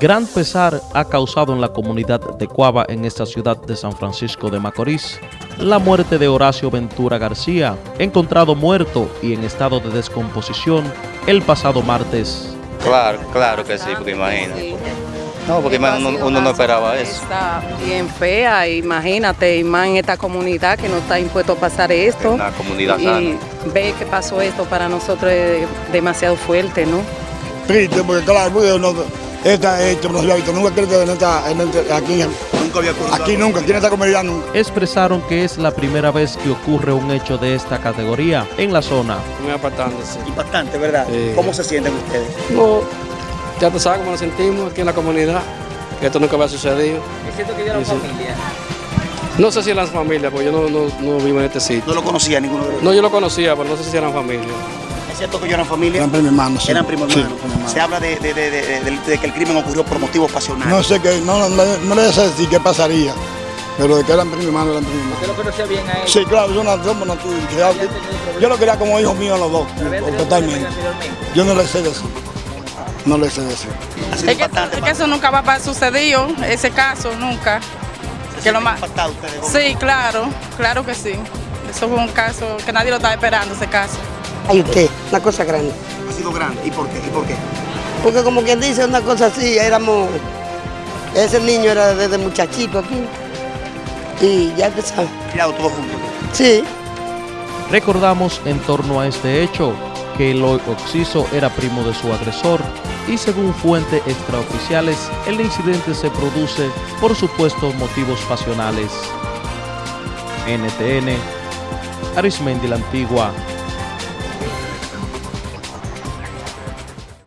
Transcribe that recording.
Gran pesar ha causado en la comunidad de Cuava en esta ciudad de San Francisco de Macorís la muerte de Horacio Ventura García, encontrado muerto y en estado de descomposición el pasado martes. Claro, claro que sí, porque imagina. No, porque uno, uno no esperaba eso. Está bien fea, imagínate, y más en esta comunidad que no está impuesto a pasar esto. Una comunidad y sana. ve que pasó esto para nosotros es demasiado fuerte, ¿no? triste porque claro, porque no, esta hecho no se había visto nunca creo que en esta, en este- aquí, Nunca había ocurrido aquí nunca, aquí en esta comunidad nunca. Expresaron que es la primera vez que ocurre un hecho de esta categoría en la zona. Muy impactante, Impactante, ¿verdad? Sí. ¿Cómo se sienten ustedes? No, ya tú sabes cómo nos sentimos aquí en la comunidad, que esto nunca había sucedido. Es cierto que Sí, sí. familia. No sé si eran familia, porque yo no, no, no vivo en este sitio. No lo conocía ninguno de los No, yo lo conocía, pero no sé si eran familia. ¿Es cierto que ellos eran familia? Eran primos hermanos, sí. Eran primos Sí, hermanos. Se habla de, de- de- de- de- de que el crimen ocurrió por motivos pasionales. No sé qué, no, no, no, no le sé decir qué pasaría, pero de que eran primos hermanos, eran primos hermanos. lo conocía bien a él? Sí, claro, yo no, que- yo lo quería como hijos míos los dos, totalmente. Yo no le sé decir, no le sé decir. Es que, es que eso nunca va a sucedido, ese caso, nunca. ¿Se que lo más-? Sí, claro, claro que sí. Eso fue un caso que nadie lo estaba esperando, ese caso. Ay, usted, una cosa grande. Ha sido grande. ¿Y por qué? ¿Y por qué? Porque como quien dice una cosa así, éramos, ese niño era desde muchachito aquí. Y ya que sabes, Criado todos juntos. sí, Recordamos en torno a este hecho que el Oxiso era primo de su agresor y según fuentes extraoficiales el incidente se produce por supuestos motivos pasionales. NTN, Arismendi la Antigua,